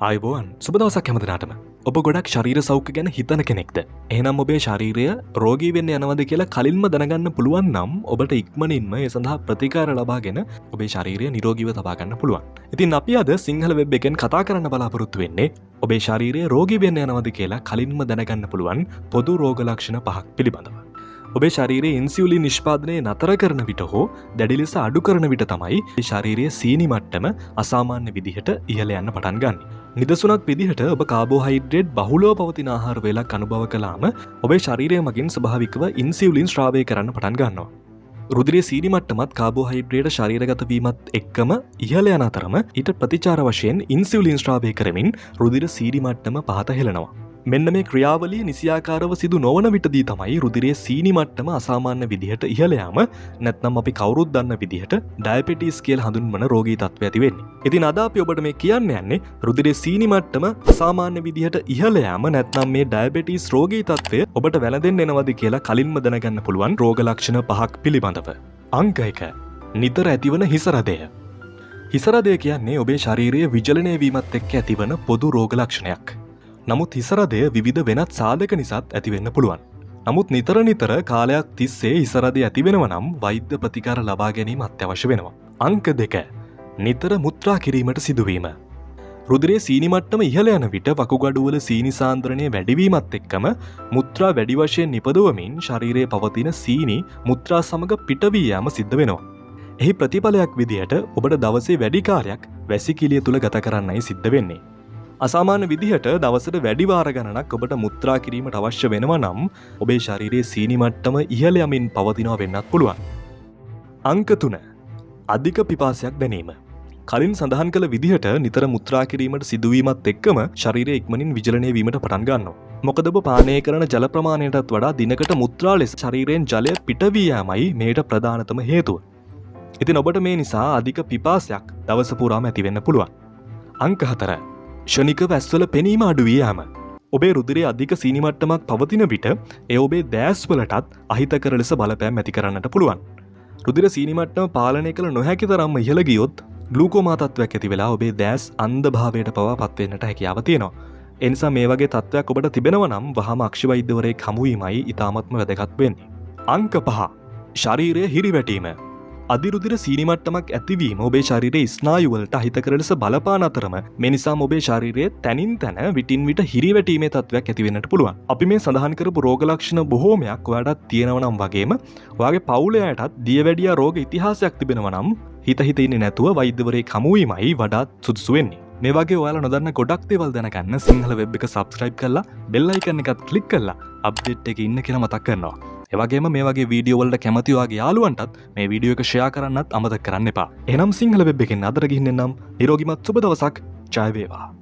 අයිබෝන් සුබදවසක් හැමදනාටම ඔබ ගොඩක් ශරීර සෞඛ්‍ය ගැන හිතන කෙනෙක්ද. එහනම් ඔබේ ශරීරය රෝගී වෙන්න යනවද කියලා කලින්ම දැනගන්න පුළුවන් නම් ඔබට ඉක්මනින්ම ඒ සඳහා ප්‍රතිකාර ලබාගෙන ඔබේ ශරීරය නිරෝගීව තබාගන්න පුළුවන්. ඉතින් අපි අද සිංහල වෙබ් එකෙන් කතා කරන්න බලාපොරොත්තු වෙන්නේ ඔබේ ශරීරය රෝගී වෙන්න යනවද කියලා කලින්ම දැනගන්න පුළුවන් පොදු රෝගලක්ෂණ පහක් පිළිබඳව. ඔබේ ශරීරයේ ඉන්සිවලි නිෂ්පාදනය නතර කරන විට හෝ දැඩි ලෙස අඩු කරන විට තමයි ශරීරයේ සීනි මට්ටම අසාමාන්‍ය විදිහට ඉහල යන්න පටන් ගන්න. නිදසුනක් විදිහට ඔබ කාබෝහයිඩ්‍රේඩ් බහුලෝ පවතින ආහාර වෙලක් අනුභව කලාම ඔබේ ශරීරය මගින් ස්භාවිකව ඉන්සිවලින් ශ්‍රාවය කරන්න පටන් ගන්නවා. රුදිරේ සීනිමට්ටමත් කාබෝහයිඩ්‍රේඩ ශරීරගතවීමත් එක්කම ඉහල යන අතරම ඊට ප්‍රතිචාර වශයෙන් ඉන්සිවලින් ශ්‍රාවය කරමින් රුදිර සීරිමට්ටම පහත හෙලනවා. මෙන්න මේ ක්‍රියාවලිය නිසියාකාරව සිදු නොවන විටදී තමයි රුදිරේ සීනි මට්ටම අසාමාන්‍ය විදිහට ඉහලයාම නැත්නම් අපි කවරුත් දන්න විදිහට ඩයිපිටිස් කියල් හඳුන්වන රෝගී තත්ව ඇතිවෙන්නේ. ඉතින් අද අපි ඔබට මේ කියන්න යන්නේ රුදිරේ සීනි මට්ටම අසාමාන්‍ය විදිහට ඉහලයාම නැත්නම් මේ ඩයිබෙටිස් රෝගී තත්වය ඔබට වැළදෙන් එනවද කියලා කලින්ම දැනගන්න පුළුවන් රෝගලක්ෂණ පහක් පිළිබඳව. අංකයක නිතර ඇතිවන හිසරදය. හිසරදය කියන්නේ ඔබේ ශරීරයේ විජලනය වීමත් එක්ක ඇතිවන පොදු රෝගලක්ෂණයක්. නමුත් හිසරදය විධ වෙනත් සාධක නිසාත් ඇතිවෙන්න පුළුවන්. නමුත් නිතර නිතර කාලයක් තිස්සේ ඉසරද ඇතිවෙනව නම් වෛද්‍ය ප්‍රතිකාර ලබා ගැනීම අත්‍යවශ්‍ය වෙනවා. අංක දෙක. නිතර මුත්‍රා කිරීමට සිදුවීම. රුදරේ සීනිමට්ටම ඉහල යන විට වකුගඩුවල සීනි සාන්ද්‍රණය වැඩිවීමත් එක්කම මුත්‍රා වැඩි වශයෙන් නිපදවමින් ශරීරයේ පවතින සීනි මුත්‍රා සමඟ පිටවී යාම සිද්ධ වෙනවා. එහි ප්‍රතිඵලයක් විදිහට ඔබට දවසේ වැඩිකාරයක් වැසිකිලිය තුළ ගත කරන්නයි සිද්ධ වෙන්නේ. අසාමාන්‍ය විදිහට දවසට වැඩිවාර ගණනක් ඔබට මුත්‍රා කිරීමට අවශ්‍ය වෙනවා නම් ඔබේ ශරීරයේ සීනිමට්ටම ඉහල යමින් පවතිනවා වෙන්නත් පුළුවන්. අංක තුන අධික පිපාසයක් දැනීම. කලින් සඳහන් කළ විදිහට නිතර මුත්‍රා කිරීමට සිදුවීමත් එක්කම ශරීරය ඉක්මනින් විජලනය වීමට පටන් ගන්නවා. මොකද ඔබ පානය කරන ජල ප්‍රමාණයටත් වඩා දිනකට මුත්‍රා ලෙස ශරීරයෙන් ජලය පිටවීයාමයි මේට ප්‍රධානතම හේතුව. ඉතින් ඔබට මේ නිසා අධික පිපාසයක් දවස පුරාම ඇතිවෙන්න පුළුවන්. අංක හතර ෂනික වැස්වල පෙනීම අඩුවයාම. ඔබේ රුදිරේ අධික සීනිමට්ටමක් පවතින විට එ ඔබේ දෑස්වලටත් අහිතකර ලෙස බලපෑම් ඇති කරන්නට පුළුවන්. රුදිර සීනිමට්ටම පාලනය කළ නොහැකි තරම්ම ඉහළ ගියොත් ගලූකෝමාතත්වයක් ඇති වෙලා ඔබේ දෑස් අන්ද භාවයට පවා පත්වන්නට හැකියාව තියෙනවා. එනිසා මේ වගේ තත්ත්වයක් ඔබට තිබෙනව නම් වහම අක්ෂවෛද්‍යවරේ හමුවීමයි ඉතාමත්ම වැදගත් වෙන්නේ. අංක පහ ශරීරය හිරිවැටීම අධිරුදිර සීනිමට්ටමක් ඇතිවීම ඔබේ ශරිරය ස්නායුවලට අහිතකර ලෙස බලපාන අතරම මෙනිසා ඔබේ ශරිරය තැනින් තැන විටින් විට හිරිවැටීමේ තත්වයක් ඇතිවෙනට පුළුවන්. අපි මේ සඳහන් කරපු රෝගලක්ෂණ බොහෝමයක් ඔයාටත් තියෙනවනම් වගේම වගේ පවුලයටත් දියවැඩිය රෝග ඉතිහාසයක් තිබෙනවනම් හිතහිතඉන්න නැතුව වෛද්‍යවරේ කමුවීමයි වඩාත් සුදුසුවෙන්නේ මේ වගේ ඔයාල නොදන්න ගොඩක් දේවල් දැනගන්න සිංහල වෙබ් එක සබස්ක්‍රයිබ් කරලා බෙල්ලයිකන්න එකත් කලික් කරලා අප්ඩේට් එක ඉන්න කියලා මතක් කරනවා. එවගේම මේ වගේ වීඩියෝවල්ට කැමතිවාගේ යාලුවන්ටත් මේ වීඩියෝ එක ෂයා කරන්නත් අමත කරන්න එපා. එනම් සිංහල වෙබ් එකෙන් අදරගින්න නම් නිරෝගිමත් සුබ දවසක්. ජයවේවා